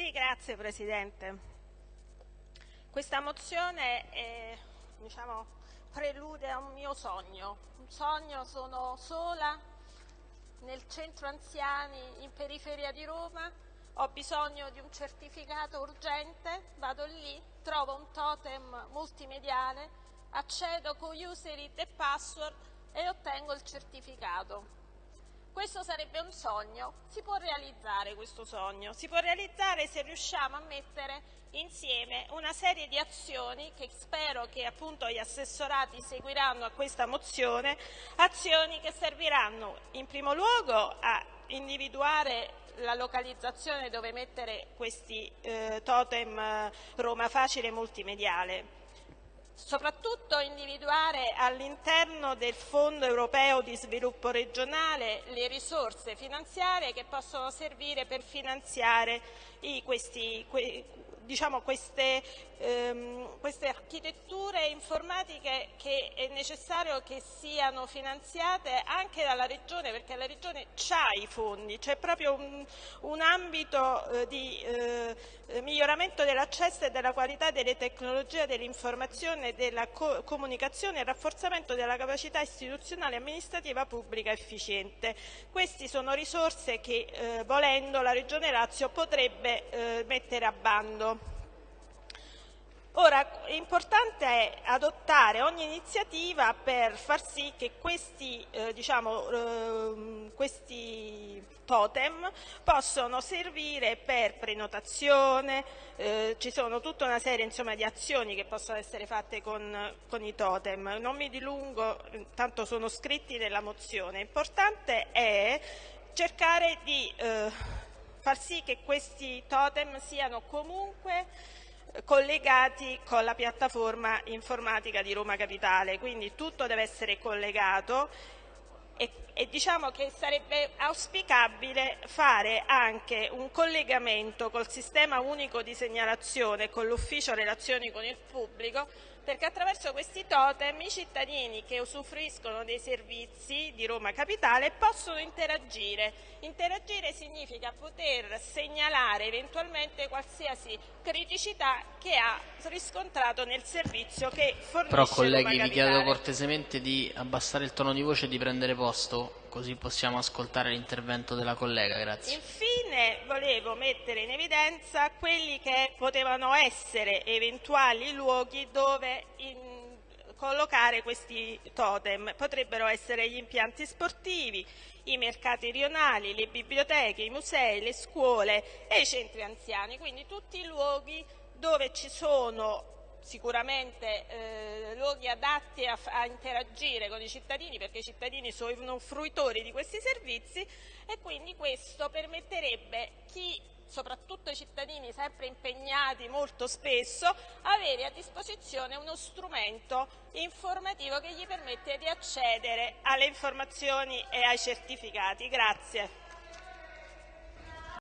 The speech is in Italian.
Sì, grazie Presidente. Questa mozione è, diciamo, prelude a un mio sogno. Un sogno, sono sola nel centro anziani in periferia di Roma, ho bisogno di un certificato urgente, vado lì, trovo un totem multimediale, accedo con user e password e ottengo il certificato. Questo sarebbe un sogno, si può realizzare questo sogno, si può realizzare se riusciamo a mettere insieme una serie di azioni che spero che appunto gli assessorati seguiranno a questa mozione, azioni che serviranno in primo luogo a individuare la localizzazione dove mettere questi eh, totem eh, Roma Facile multimediale soprattutto individuare all'interno del Fondo europeo di sviluppo regionale le risorse finanziarie che possono servire per finanziare i, questi, que, diciamo, queste, ehm, queste, architetture informatiche che è necessario che siano finanziate anche dalla Regione perché la Regione ha i fondi, c'è proprio un, un ambito eh, di eh, miglioramento dell'accesso e della qualità delle tecnologie dell'informazione e della co comunicazione e rafforzamento della capacità istituzionale e amministrativa pubblica efficiente. Queste sono risorse che eh, volendo la Regione Lazio potrebbe eh, mettere a bando. Ora, importante è adottare ogni iniziativa per far sì che questi, eh, diciamo, eh, questi totem possano servire per prenotazione, eh, ci sono tutta una serie insomma, di azioni che possono essere fatte con, con, i totem. Non mi dilungo, tanto sono scritti nella mozione. Importante è cercare di eh, far sì che questi totem siano comunque collegati con la piattaforma informatica di Roma Capitale, quindi tutto deve essere collegato e, e, diciamo che sarebbe auspicabile fare anche un collegamento col sistema unico di segnalazione e con l'ufficio relazioni con il pubblico perché attraverso questi totem i cittadini che usufruiscono dei servizi di Roma Capitale possono interagire. Interagire significa poter segnalare eventualmente qualsiasi criticità che ha riscontrato nel servizio che fornisce Però colleghi vi chiedo cortesemente di abbassare il tono di voce e di prendere posto così possiamo ascoltare l'intervento della collega. Grazie. Infine volevo mettere in evidenza quelli che potevano essere eventuali luoghi dove in, collocare questi totem. Potrebbero essere gli impianti sportivi, i mercati rionali, le biblioteche, i musei, le scuole e i centri anziani, quindi tutti i luoghi dove ci sono sicuramente eh, luoghi adatti a, a, interagire con i cittadini perché i cittadini sono fruitori di questi servizi e quindi questo permetterebbe chi soprattutto i cittadini sempre impegnati molto spesso, avere a disposizione uno strumento informativo che gli permette di accedere alle informazioni e ai certificati. Grazie.